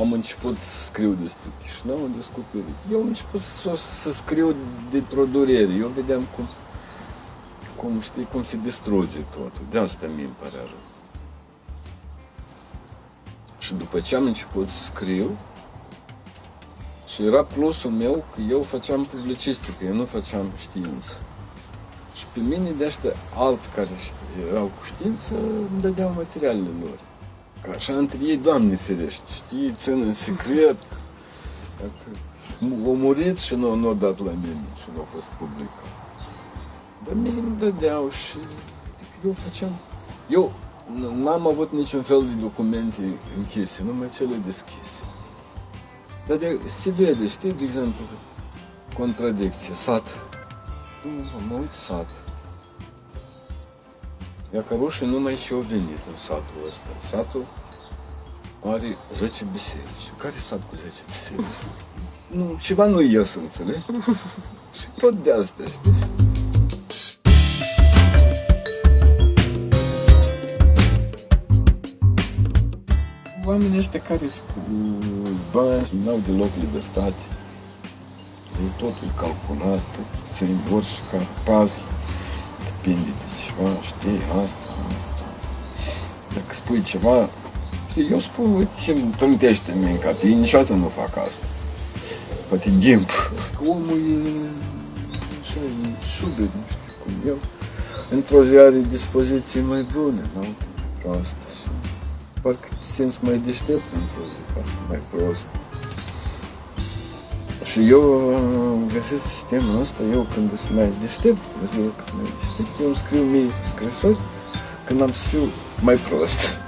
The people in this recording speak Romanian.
am început să scriu despre Chișinău, am descoperit. Eu am început să, să scriu dintr-o durere. Eu vedeam cum, cum, știi, cum se distruge totul. De asta mi îmi pare rău. Și după ce am început să scriu, și era plusul meu că eu făceam publicistică, eu nu făceam știință. Și pe mine de ăștia alți care erau cu știință îmi dădeau materialele lor. Ca așa între ei, Doamne ferește, știi, țin în secret. O murit și nu, nu dat la mine și nu a fost public. Dar mie îmi dădeau și adică eu făceam... Eu n-am avut niciun fel de documente închise, numai cele deschise. Dar de, se vede, știi, de exemplu, contradicție, sat. Am uit sat. Iacarușii numai și au venit în satul ăsta. Satul are 10 biserici. Care sat cu 10 biserici? Nu, ceva nu ies, înțelegi? și tot de asta, știi? Oamenii ăștia care sunt cu bani, nu au deloc libertate. Totul e calculat, tot țin orice ca paz, depinde de ceva, știi, asta, asta, asta. Dacă spui ceva, știi, eu spun, uite ce-mi trântește în mine cap, ei niciodată nu fac asta. Poate timp. Că omul e așa, e șubet, nu știu cum eu. Într-o zi are dispoziții mai bune, nu? Proastă și parcă te simți mai deștept într-o zi, parcă mai prost. Și eu găsesc sistemul ăsta, eu când sunt mai deștept, ziua când mai deștept, eu îmi scriu mie scrisori când am să fiu mai prost.